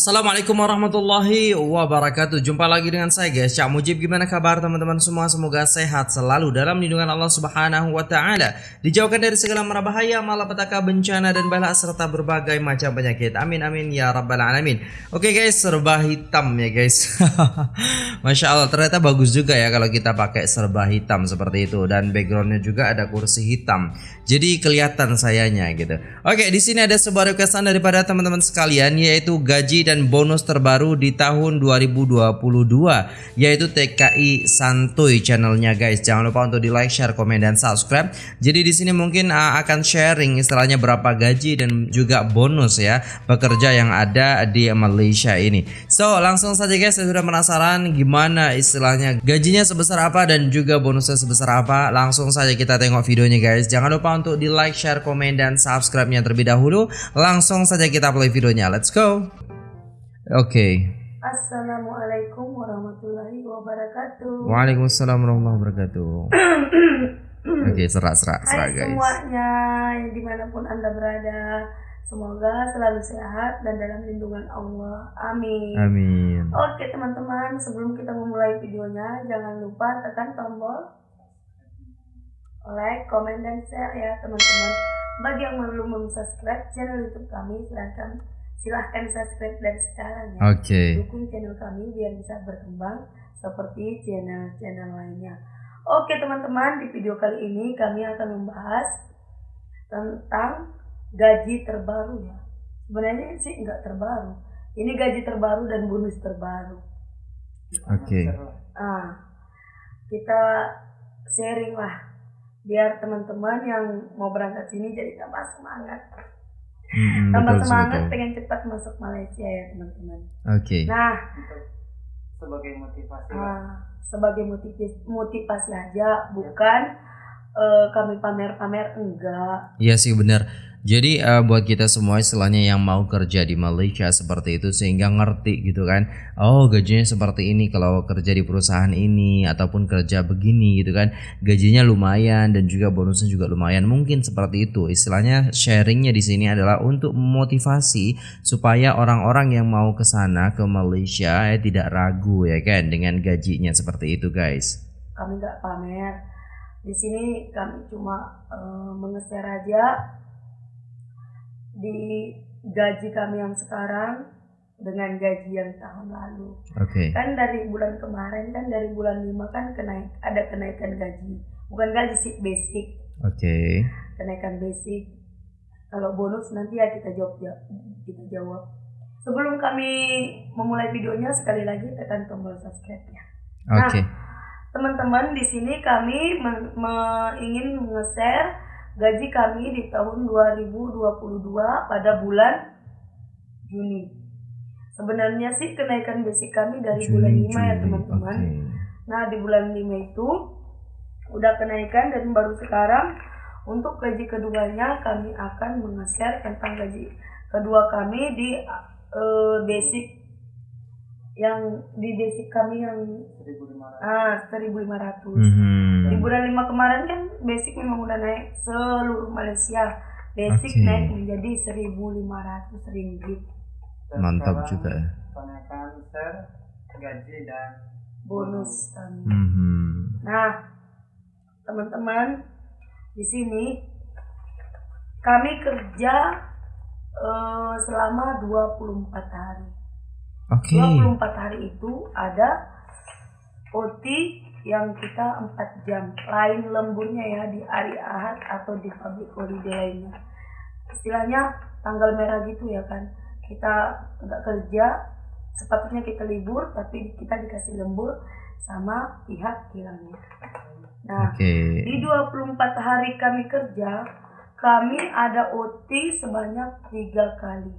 Assalamualaikum warahmatullahi wabarakatuh. Jumpa lagi dengan saya guys. Cak Mujib gimana kabar teman-teman semua? Semoga sehat selalu dalam lindungan Allah subhanahu wa ta'ala. Dijauhkan dari segala mara bahaya Malapetaka bencana dan bala Serta berbagai macam penyakit. Amin amin ya rabbal alamin. Oke guys serba hitam ya guys. Masya Allah ternyata bagus juga ya Kalau kita pakai serba hitam seperti itu. Dan backgroundnya juga ada kursi hitam Jadi kelihatan sayanya gitu Oke di sini ada sebuah requestan daripada teman-teman sekalian Yaitu gaji dan bonus terbaru di tahun 2022 yaitu TKI Santuy channelnya guys. Jangan lupa untuk di like, share, komen dan subscribe. Jadi di sini mungkin uh, akan sharing istilahnya berapa gaji dan juga bonus ya pekerja yang ada di Malaysia ini. So langsung saja guys, saya sudah penasaran gimana istilahnya gajinya sebesar apa dan juga bonusnya sebesar apa. Langsung saja kita tengok videonya guys. Jangan lupa untuk di like, share, komen dan subscribe-nya terlebih dahulu. Langsung saja kita play videonya. Let's go. Oke. Okay. Assalamualaikum warahmatullahi wabarakatuh. Waalaikumsalam warahmatullahi wabarakatuh. Oke, okay, serak serak serak Hai guys. semuanya, di mana pun anda berada, semoga selalu sehat dan dalam lindungan Allah. Amin. Amin. Oke teman-teman, sebelum kita memulai videonya, jangan lupa tekan tombol like, komen, dan share ya teman-teman. Bagi yang belum subscribe channel YouTube kami, silahkan silahkan subscribe dari sekarang ya. Oke. Okay. Dukung channel kami biar bisa berkembang seperti channel-channel lainnya. Oke teman-teman, di video kali ini kami akan membahas tentang gaji terbaru ya. Sebenarnya sih nggak terbaru. Ini gaji terbaru dan bonus terbaru. Oke. Okay. Ah, kita sharing lah biar teman-teman yang mau berangkat sini jadi tambah semangat. Hmm, tambah betul, semangat betul. pengen cepat masuk Malaysia ya teman-teman. Oke. Okay. Nah, sebagai motivasi. uh, sebagai motivasi motivasi aja, bukan uh, kami pamer-pamer enggak. Iya sih benar. Jadi uh, buat kita semua istilahnya yang mau kerja di Malaysia seperti itu sehingga ngerti gitu kan. Oh gajinya seperti ini kalau kerja di perusahaan ini ataupun kerja begini gitu kan. Gajinya lumayan dan juga bonusnya juga lumayan. Mungkin seperti itu. Istilahnya sharingnya di sini adalah untuk memotivasi supaya orang-orang yang mau ke sana ke Malaysia ya tidak ragu ya kan dengan gajinya seperti itu guys. Kami nggak pamer. Di sini kami cuma uh, mengeser aja di gaji kami yang sekarang dengan gaji yang tahun lalu. Oke. Okay. Kan dari bulan kemarin kan dari bulan 5 kan kenaik ada kenaikan gaji. Bukan gaji sih basic. Oke. Okay. Kenaikan basic. Kalau bonus nanti ya kita jawab ya, kita jawab. Sebelum kami memulai videonya sekali lagi tekan tombol subscribe-nya. Oke. Okay. Nah, teman-teman di sini kami ingin nge-share gaji kami di tahun 2022 pada bulan Juni. Sebenarnya sih kenaikan basic kami dari Juni, bulan 5 Juli. ya teman-teman. Okay. Nah di bulan 5 itu udah kenaikan dan baru sekarang untuk gaji keduanya kami akan meng-share tentang gaji kedua kami di uh, basic yang di basic kami yang 1500. ah 1500 mm -hmm. Bulan lima kemarin kan basic memang udah naik seluruh Malaysia basic okay. naik menjadi 1500 ringgit mantap juga ya kenaikan gaji dan bonus kami mm -hmm. nah teman-teman di sini kami kerja uh, selama 24 hari Oke. Okay. 24 hari itu ada OT yang kita 4 jam. Lain lemburnya ya di hari Ahad atau di public holiday lainnya. Istilahnya tanggal merah gitu ya kan. Kita nggak kerja, sepatutnya kita libur tapi kita dikasih lembur sama pihak kilangnya. Nah, okay. di 24 hari kami kerja, kami ada OT sebanyak tiga kali.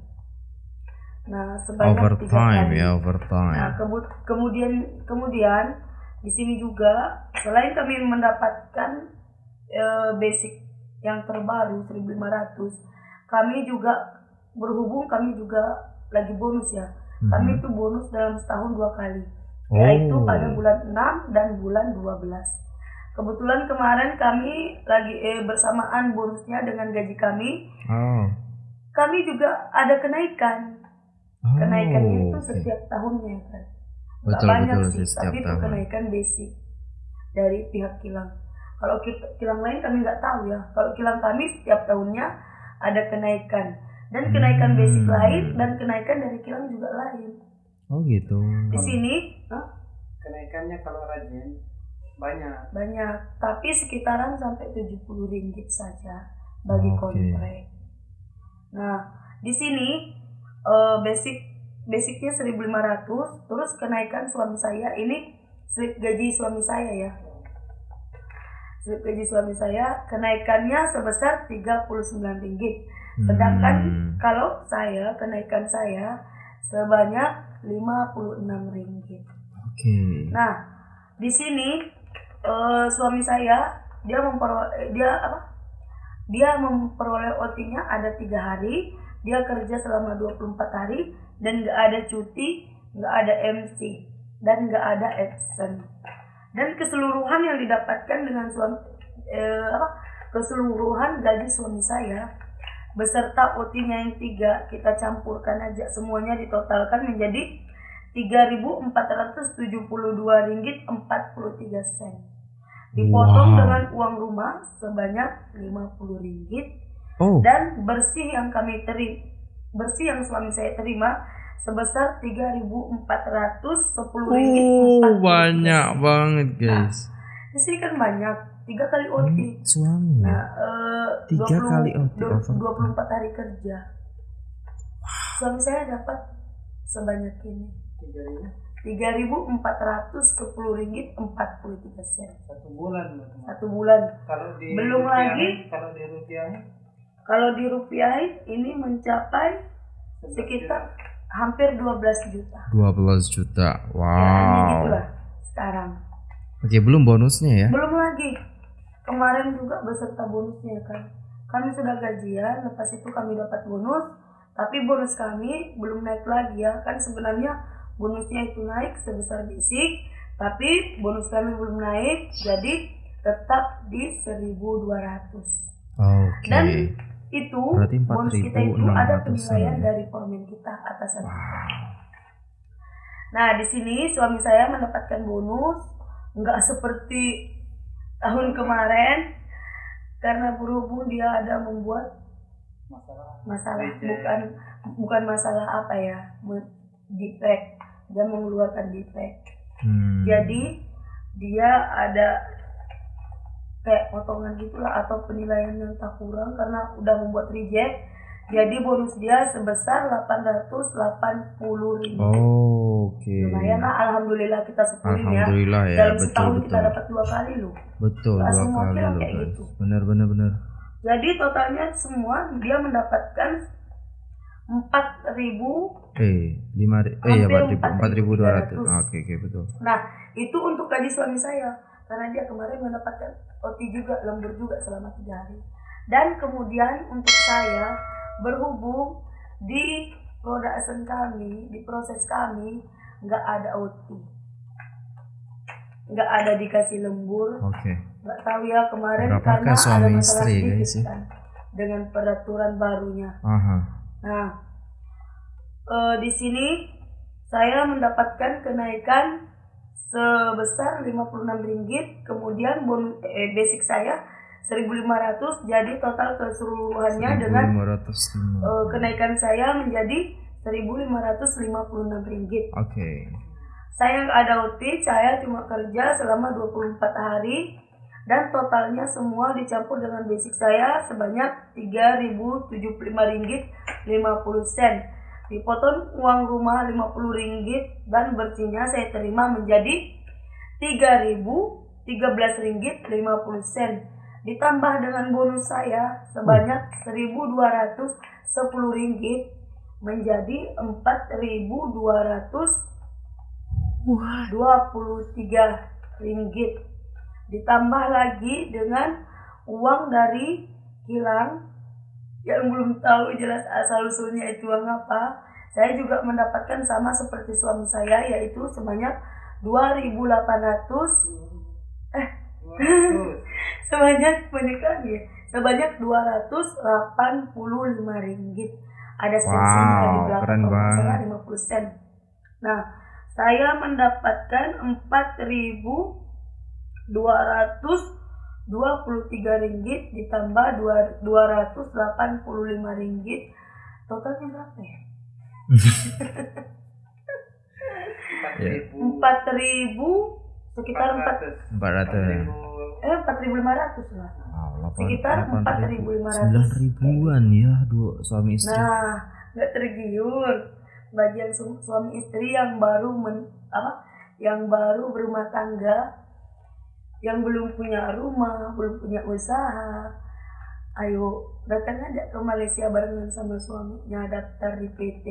Nah, sebanyak overtime tiga kali. ya overtime. Nah, kemudian kemudian di sini juga selain kami mendapatkan e, basic yang terbaru 1500, kami juga berhubung kami juga lagi bonus ya. Mm-hmm. Kami itu bonus dalam setahun dua kali. Oh. Yaitu pada bulan 6 dan bulan 12. Kebetulan kemarin kami lagi eh, bersamaan bonusnya dengan gaji kami. Oh. Kami juga ada kenaikan Oh, Kenaikannya itu setiap tahunnya kan. Betul, banyak betul, sih, setiap tapi itu tahun. kenaikan basic dari pihak kilang. Kalau kita, kilang lain kami nggak tahu ya. Kalau kilang kami setiap tahunnya ada kenaikan dan kenaikan basic Hmm. lain dan kenaikan dari kilang juga lain. Oh gitu. Di sini Kenaikannya kalau rajin banyak. banyak, tapi sekitaran sampai 70 ringgit saja bagi Oke. kontrak. Nah, di sini eh, basic basicnya 1500, terus kenaikan suami saya ini slip gaji suami saya ya. Slip gaji suami saya kenaikannya sebesar 39 ringgit. Sedangkan Hmm. kalau saya kenaikan saya sebanyak 56 ringgit. Oke. Nah, di sini eh, suami saya dia memperoleh dia apa? Dia memperoleh OT-nya ada tiga hari. Dia kerja selama 24 hari dan nggak ada cuti, nggak ada MC dan nggak ada absen. Dan keseluruhan yang didapatkan dengan suami eh, apa? Keseluruhan gaji suami saya beserta OT-nya yang tiga kita campurkan aja semuanya ditotalkan menjadi 3.472 ringgit 43 sen. Dipotong Wow. dengan uang rumah sebanyak 50 ringgit Oh. dan bersih yang kami terima bersih yang suami saya terima sebesar 3.410 ringgit Oh, 43 banyak banget guys. Di sini kan banyak tiga kali OT. Ini suami. Nah, eh, Tiga 20 kali OT, du- overtime. 24 hari kerja. Suami saya dapat sebanyak ini. Tiga ribu 3.410 ringgit 43 sen satu bulan satu bulan. Kalau di Belum rupiah- lagi- kalau di rupiahnya Kalau dirupiahin ini mencapai sekitar hampir 12 juta. 12 juta. Kayaknya Wow. gitulah sekarang. Oke, belum bonusnya ya. Belum lagi kemarin juga beserta bonusnya kan. Kami sudah gajian, lepas itu kami dapat bonus, tapi bonus kami belum naik lagi ya. Kan sebenarnya bonusnya itu naik sebesar basic, tapi bonus kami belum naik, jadi tetap di 1200. Oke. Dan itu Berarti bonus kita itu ada 4.600 penilaian ya. dari foreman kita atasan kita. Nah di sini suami saya mendapatkan bonus nggak seperti tahun kemarin karena berhubung dia ada membuat masalah masalah bukan bukan masalah apa ya defect dia mengeluarkan defect Hmm. jadi dia ada kayak potongan gitulah atau penilaian yang tak kurang karena udah membuat reject jadi bonus dia sebesar 880 ribu Oh, Oke. lumayan lah alhamdulillah kita syukurin ya Alhamdulillah ya, dalam betul setahun betul. kita dapat dua kali loh Betul dua kali loh kayak guys. gitu. Benar benar benar. jadi totalnya semua dia mendapatkan 4000 Eh, lima eh ya Hampir empat ribu dua ratus. 4.300. Oke oke betul. Nah, itu untuk gaji suami saya. Karena dia kemarin mendapatkan OT juga, lembur juga selama tiga hari. Dan kemudian untuk saya, berhubung di production kami, di proses kami, nggak ada OT. Nggak ada dikasih lembur. Oke. Nggak tahu ya kemarin Berapakah karena ada masalah istri, sedikit guys, ya? kan. Dengan peraturan barunya. Aha. Nah, eh, di sini saya mendapatkan kenaikan sebesar 56 ringgit, kemudian bonus eh, basic saya 1500 jadi total keseluruhannya dengan 1505. eh, kenaikan saya menjadi 1556 ringgit. Oke. Saya nggak ada OT, saya cuma kerja selama 24 hari dan totalnya semua dicampur dengan basic saya sebanyak 3075 ringgit 50 sen. Dipotong uang rumah 50 ringgit dan bersihnya saya terima menjadi 3013 ringgit 50 sen. Ditambah dengan bonus saya sebanyak 1210 ringgit menjadi 4200 23 ringgit ditambah lagi dengan uang dari kilang yang belum tahu jelas asal usulnya itu uang apa saya juga mendapatkan sama seperti suami saya yaitu sebanyak 2800 Waduh, sebanyak banyak lagi ya, sebanyak 285 ringgit ada sensinya di Wow, belakang keren kalau. 50 sen. Nah, saya mendapatkan 4.223 ringgit ditambah dua- 285 ringgit. Totalnya berapa ya? Empat Ya. ribu 4.000 sekitar 4 Empat ratus. ribu eh 4.500 lah. Sekitar delapan 4.500. Sembilan ribuan ya dua suami istri. Nah, nggak tergiur bagi yang su- suami istri yang baru men, apa yang baru berumah tangga yang belum punya rumah belum punya usaha ayo datang aja ke Malaysia barengan sama suaminya daftar di PT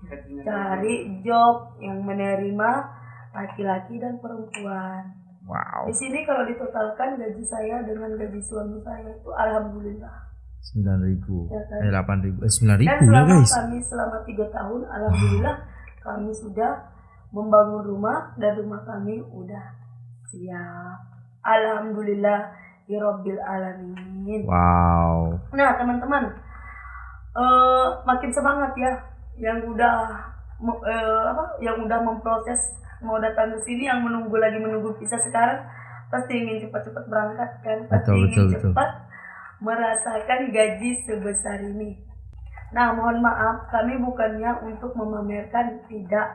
gajinya cari job yang menerima laki-laki dan perempuan. Wow, di sini kalau ditotalkan gaji saya dengan gaji suami saya itu alhamdulillah. Sembilan ribu, Ya kan? eh delapan ribu, eh sembilan Dan ribu ya selama guys. kami selama tiga tahun, alhamdulillah kami sudah membangun rumah dan rumah kami udah siap. Alhamdulillah ya Rabbil alamin. Wow, Nah teman-teman, eh, makin semangat ya yang udah eh, apa, yang udah memproses mau datang ke sini, yang menunggu lagi menunggu visa sekarang pasti ingin cepat-cepat berangkat kan, pasti Betul, ingin betul, betul. cepat merasakan gaji sebesar ini. Nah, mohon maaf, kami bukannya untuk memamerkan, tidak.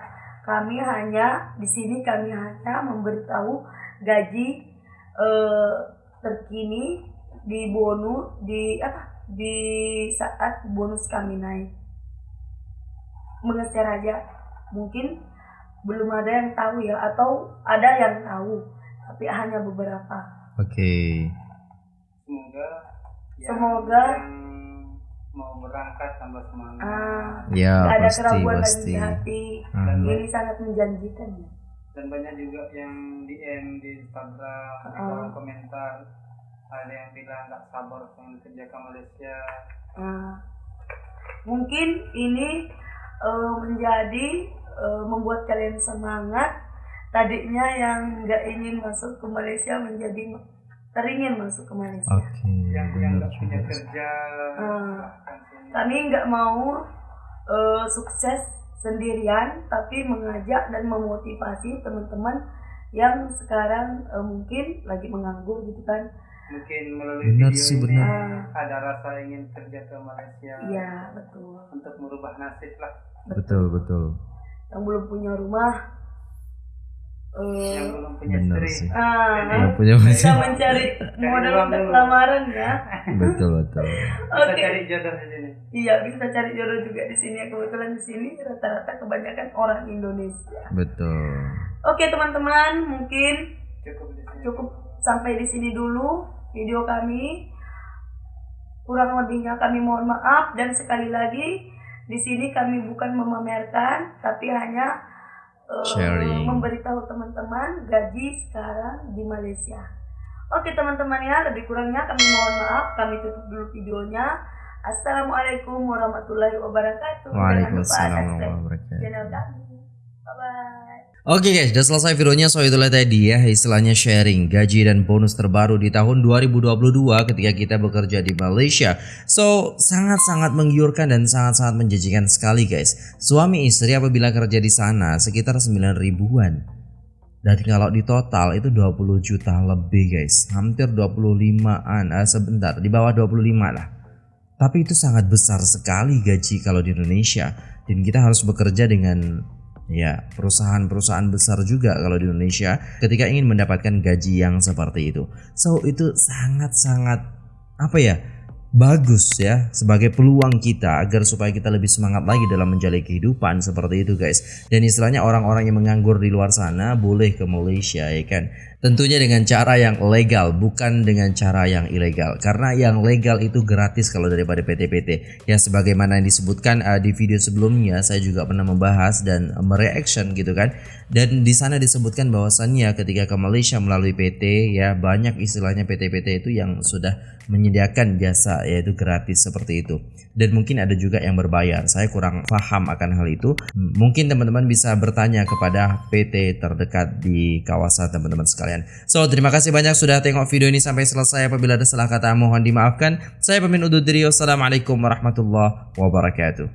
Kami hanya di sini kami hanya memberitahu gaji eh, terkini di bonus di apa di saat bonus kami naik. Mengeser aja, mungkin belum ada yang tahu ya, atau ada yang tahu, tapi hanya beberapa. oke, semoga yang, Semoga. mau berangkat tambah semangat Ah, ya ada pasti keraguan lagi pasti. di hati. Hmm. Ini sangat menjanjikan ya. Dan banyak juga yang DM di Instagram di Ah. kolom komentar ada yang bilang nggak sabar pengen kerja ke Malaysia Nah, mungkin ini eh, menjadi eh, membuat kalian semangat. Tadinya yang nggak ingin masuk ke Malaysia menjadi teringin masuk ke Malaysia. Oke, yang yang nggak punya kerja sini. Kami nggak mau eh, sukses sendirian, tapi mengajak dan memotivasi teman-teman yang sekarang eh, mungkin lagi menganggur gitu kan. mungkin melalui Benar video sih, ini benar. ada rasa ingin kerja ke Malaysia Iya betul. untuk merubah nasib lah Betul betul, Yang belum punya rumah. Yang belum punya istri sih. Ah, Yang punya bisa mencari modal untuk lamaran ya. betul betul. bisa Oke. cari jodoh di sini Iya, bisa cari jodoh juga di sini. Kebetulan di sini rata-rata kebanyakan orang Indonesia. Betul. Oke, teman-teman, mungkin cukup di sini cukup sampai di sini dulu video kami. Kurang lebihnya kami mohon maaf dan sekali lagi di sini kami bukan memamerkan tapi hanya Sharing. memberitahu teman-teman gaji sekarang di Malaysia. Oke teman-teman ya, lebih kurangnya kami mohon maaf, kami tutup dulu videonya. Assalamualaikum warahmatullahi wabarakatuh. Waalaikumsalam warahmatullahi channel wabarakatuh. kami. Bye bye. Oke guys, sudah selesai videonya. So itulah tadi ya istilahnya sharing gaji dan bonus terbaru di tahun 2022 ketika kita bekerja di Malaysia. So sangat-sangat menggiurkan dan sangat-sangat menjanjikan sekali guys. Suami istri apabila kerja di sana sekitar 9 ribuan. Dan kalau di total itu 20 juta lebih guys. Hampir 25an, eh, sebentar di bawah 25 lah. Tapi itu sangat besar sekali gaji kalau di Indonesia dan kita harus bekerja dengan ya perusahaan-perusahaan besar juga kalau di Indonesia ketika ingin mendapatkan gaji yang seperti itu. So itu sangat-sangat apa ya? bagus ya sebagai peluang kita agar supaya kita lebih semangat lagi dalam menjalani kehidupan seperti itu guys. Dan istilahnya orang-orang yang menganggur di luar sana boleh ke Malaysia ya kan. Tentunya dengan cara yang legal bukan dengan cara yang ilegal. Karena yang legal itu gratis kalau daripada PT-PT. Ya sebagaimana yang disebutkan uh, di video sebelumnya saya juga pernah membahas dan mereaction gitu kan. Dan di sana disebutkan bahwasannya ketika ke Malaysia melalui PT ya banyak istilahnya PT-PT itu yang sudah menyediakan jasa yaitu gratis seperti itu. Dan mungkin ada juga yang berbayar. Saya kurang paham akan hal itu. Mungkin teman-teman bisa bertanya kepada PT terdekat di kawasan teman-teman sekalian. So, terima kasih banyak sudah tengok video ini sampai selesai. Apabila ada salah kata mohon dimaafkan. Saya pemimpin undur diri. Wassalamualaikum warahmatullahi wabarakatuh.